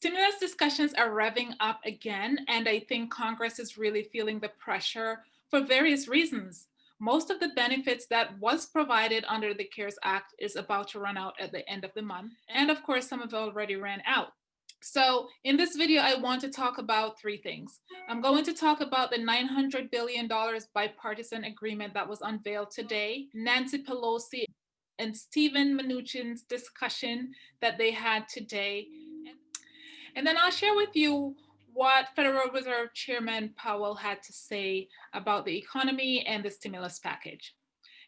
Stimulus discussions are revving up again, and I think Congress is really feeling the pressure for various reasons. Most of the benefits that was provided under the CARES Act is about to run out at the end of the month. And of course, some of it already ran out. So in this video, I want to talk about three things. I'm going to talk about the $900 billion bipartisan agreement that was unveiled today, Nancy Pelosi and Steven Mnuchin's discussion that they had today, and then I'll share with you what Federal Reserve Chairman Powell had to say about the economy and the stimulus package.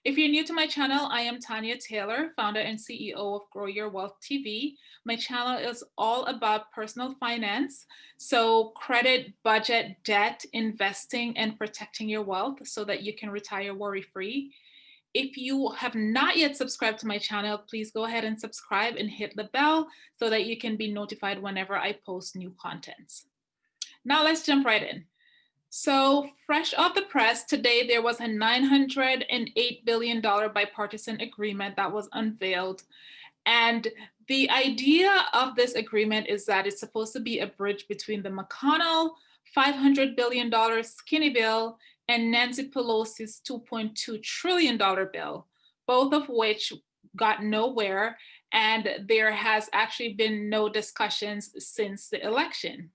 If you're new to my channel, I am Tanya Taylor, founder and CEO of Grow Your Wealth TV. My channel is all about personal finance, so credit, budget, debt, investing, and protecting your wealth so that you can retire worry-free. If you have not yet subscribed to my channel, please go ahead and subscribe and hit the bell so that you can be notified whenever I post new contents. Now let's jump right in. So fresh off the press, today there was a $908 billion bipartisan agreement that was unveiled. And the idea of this agreement is that it's supposed to be a bridge between the McConnell $500 billion skinny bill and Nancy Pelosi's $2.2 trillion bill, both of which got nowhere. And there has actually been no discussions since the election.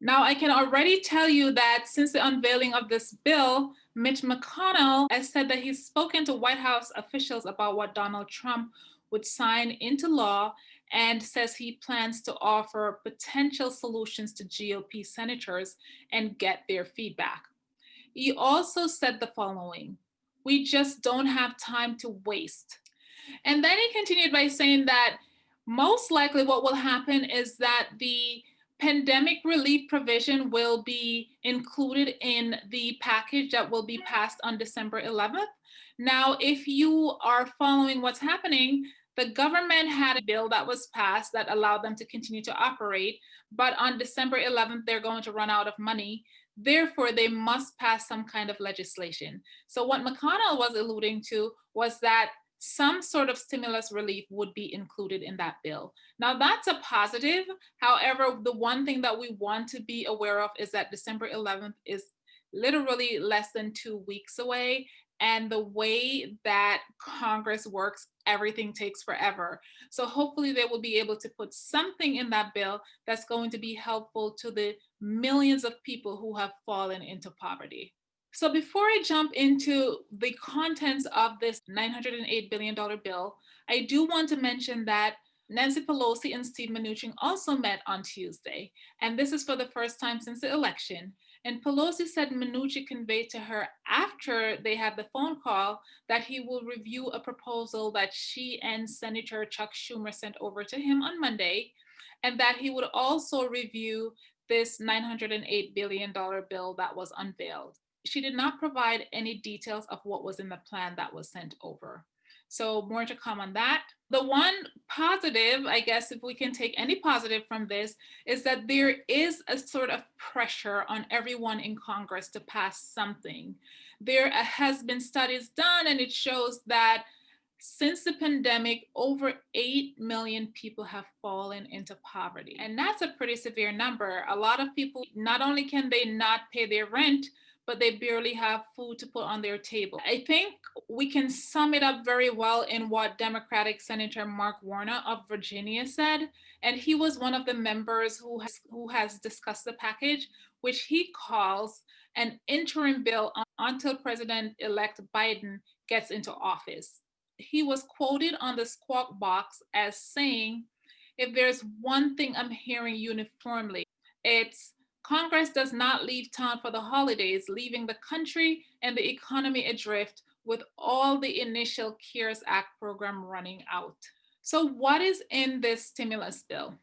Now, I can already tell you that since the unveiling of this bill, Mitch McConnell has said that he's spoken to White House officials about what Donald Trump would sign into law and says he plans to offer potential solutions to GOP senators and get their feedback. He also said the following, we just don't have time to waste. And then he continued by saying that most likely what will happen is that the pandemic relief provision will be included in the package that will be passed on December 11th. Now, if you are following what's happening, the government had a bill that was passed that allowed them to continue to operate, but on December 11th, they're going to run out of money. Therefore, they must pass some kind of legislation. So what McConnell was alluding to was that some sort of stimulus relief would be included in that bill. Now that's a positive. However, the one thing that we want to be aware of is that December 11th is literally less than two weeks away. And the way that Congress works, everything takes forever. So hopefully they will be able to put something in that bill that's going to be helpful to the millions of people who have fallen into poverty. So before I jump into the contents of this $908 billion bill, I do want to mention that Nancy Pelosi and Steve Mnuchin also met on Tuesday, and this is for the first time since the election. And Pelosi said Mnuchin conveyed to her after they had the phone call that he will review a proposal that she and Senator Chuck Schumer sent over to him on Monday, and that he would also review this $908 billion bill that was unveiled she did not provide any details of what was in the plan that was sent over. So more to come on that. The one positive, I guess, if we can take any positive from this, is that there is a sort of pressure on everyone in Congress to pass something. There has been studies done and it shows that since the pandemic, over 8 million people have fallen into poverty. And that's a pretty severe number. A lot of people, not only can they not pay their rent, but they barely have food to put on their table. I think we can sum it up very well in what Democratic Senator Mark Warner of Virginia said. And he was one of the members who has, who has discussed the package, which he calls an interim bill until President-elect Biden gets into office. He was quoted on the Squawk Box as saying, if there's one thing I'm hearing uniformly, it's Congress does not leave town for the holidays, leaving the country and the economy adrift with all the initial CARES Act program running out. So what is in this stimulus bill?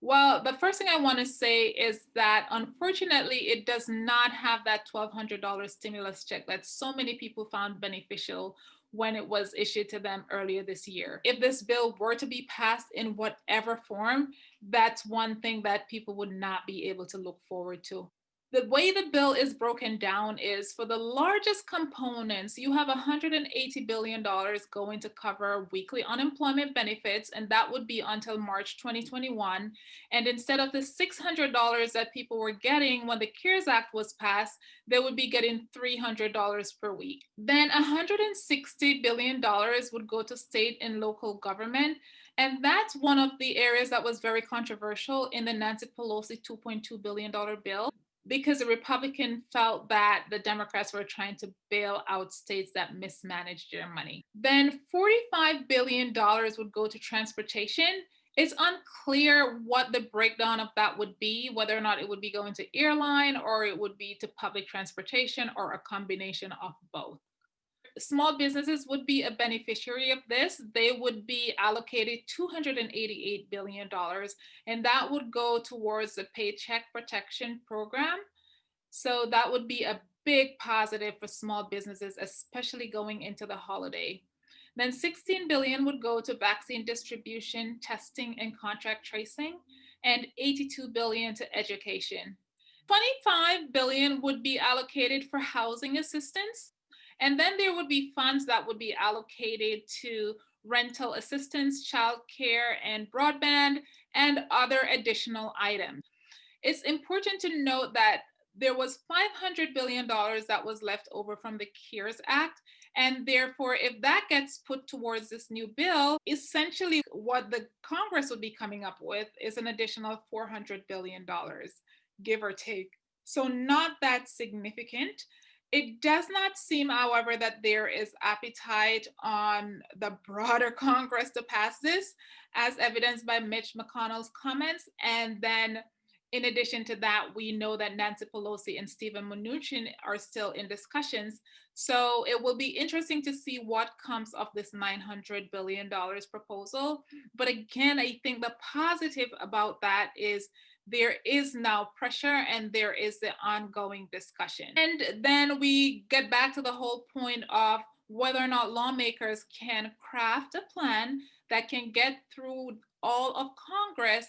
Well, the first thing I want to say is that unfortunately, it does not have that $1,200 stimulus check that so many people found beneficial when it was issued to them earlier this year. If this bill were to be passed in whatever form, that's one thing that people would not be able to look forward to. The way the bill is broken down is for the largest components, you have $180 billion going to cover weekly unemployment benefits, and that would be until March 2021. And instead of the $600 that people were getting when the CARES Act was passed, they would be getting $300 per week. Then $160 billion would go to state and local government. And that's one of the areas that was very controversial in the Nancy Pelosi $2.2 billion bill because the Republican felt that the Democrats were trying to bail out states that mismanaged their money. Then $45 billion would go to transportation. It's unclear what the breakdown of that would be, whether or not it would be going to airline or it would be to public transportation or a combination of both small businesses would be a beneficiary of this. They would be allocated $288 billion, and that would go towards the Paycheck Protection Program. So that would be a big positive for small businesses, especially going into the holiday. Then 16 billion would go to vaccine distribution, testing, and contract tracing, and 82 billion to education. 25 billion would be allocated for housing assistance. And then there would be funds that would be allocated to rental assistance, childcare, and broadband, and other additional items. It's important to note that there was $500 billion that was left over from the CARES Act. And therefore, if that gets put towards this new bill, essentially what the Congress would be coming up with is an additional $400 billion, give or take. So not that significant. It does not seem, however, that there is appetite on the broader Congress to pass this, as evidenced by Mitch McConnell's comments. And then in addition to that, we know that Nancy Pelosi and Steven Mnuchin are still in discussions. So it will be interesting to see what comes of this $900 billion proposal. But again, I think the positive about that is there is now pressure and there is the ongoing discussion. And then we get back to the whole point of whether or not lawmakers can craft a plan that can get through all of Congress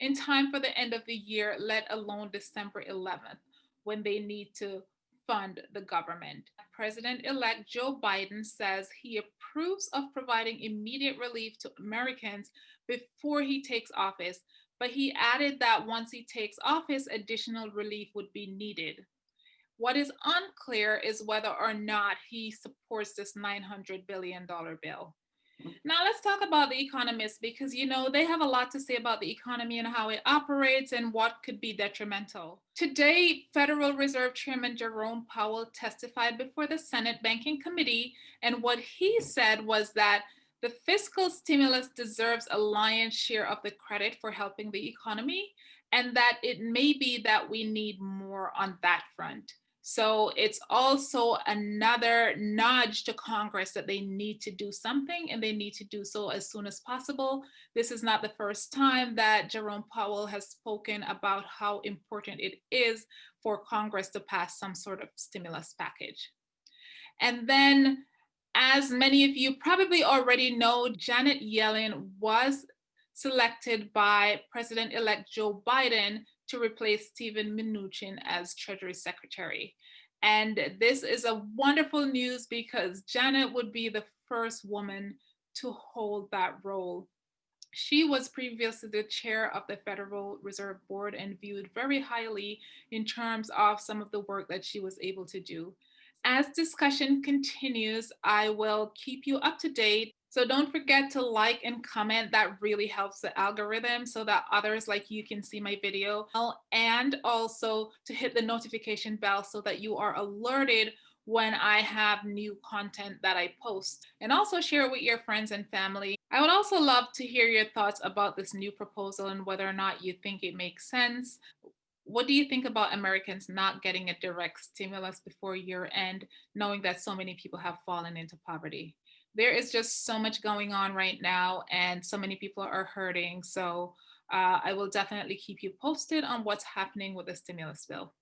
in, time for the end of the year, let alone December 11th, when they need to fund the government. President-elect Joe Biden says he approves of providing immediate relief to Americans before he takes office, but he added that once he takes office, additional relief would be needed. What is unclear is whether or not he supports this $900 billion bill. Now let's talk about the economists because you know they have a lot to say about the economy and how it operates and what could be detrimental. Today, Federal Reserve Chairman Jerome Powell testified before the Senate Banking Committee and what he said was that the fiscal stimulus deserves a lion's share of the credit for helping the economy, and that it may be that we need more on that front. So it's also another nudge to Congress that they need to do something and they need to do so as soon as possible. This is not the first time that Jerome Powell has spoken about how important it is for Congress to pass some sort of stimulus package. And then as many of you probably already know, Janet Yellen was selected by President-elect Joe Biden to replace Steven Mnuchin as Treasury Secretary. And this is a wonderful news because Janet would be the first woman to hold that role. She was previously the chair of the Federal Reserve Board and viewed very highly in terms of some of the work that she was able to do. As discussion continues, I will keep you up to date. So don't forget to like and comment. That really helps the algorithm so that others like you can see my video. And also to hit the notification bell so that you are alerted when I have new content that I post and also share it with your friends and family. I would also love to hear your thoughts about this new proposal and whether or not you think it makes sense what do you think about Americans not getting a direct stimulus before year end, knowing that so many people have fallen into poverty? There is just so much going on right now and so many people are hurting. So uh, I will definitely keep you posted on what's happening with the stimulus bill.